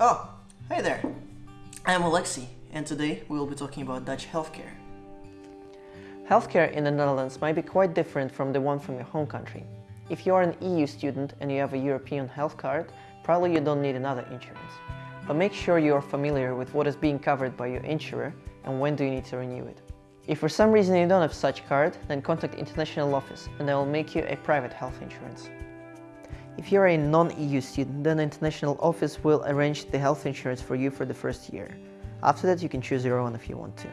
Oh, hey there! I am Alexi, and today we will be talking about Dutch healthcare. Healthcare in the Netherlands might be quite different from the one from your home country. If you are an EU student and you have a European health card, probably you don't need another insurance. But make sure you are familiar with what is being covered by your insurer and when do you need to renew it. If for some reason you don't have such card, then contact International Office and they will make you a private health insurance. If you're a non-EU student, then the international office will arrange the health insurance for you for the first year. After that you can choose your own if you want to.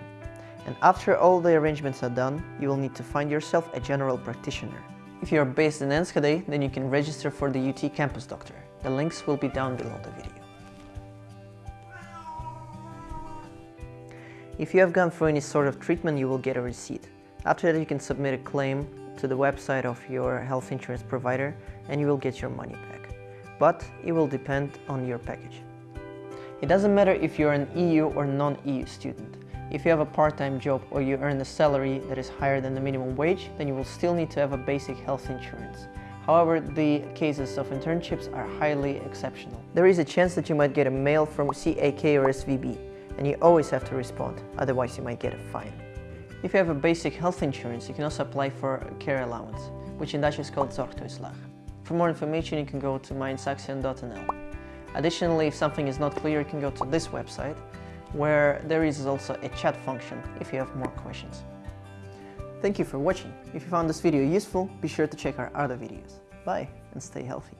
And after all the arrangements are done, you will need to find yourself a general practitioner. If you are based in Enschede, then you can register for the UT Campus Doctor. The links will be down below the video. If you have gone through any sort of treatment, you will get a receipt. After that, you can submit a claim to the website of your health insurance provider and you will get your money back. But it will depend on your package. It doesn't matter if you're an EU or non-EU student. If you have a part-time job or you earn a salary that is higher than the minimum wage, then you will still need to have a basic health insurance. However, the cases of internships are highly exceptional. There is a chance that you might get a mail from CAK or SVB, and you always have to respond, otherwise you might get a fine. If you have a basic health insurance, you can also apply for a care allowance, which in Dutch is called zorgtoeslag. For more information, you can go to mijnsaxion.nl. Additionally, if something is not clear, you can go to this website, where there is also a chat function if you have more questions. Thank you for watching. If you found this video useful, be sure to check our other videos. Bye and stay healthy.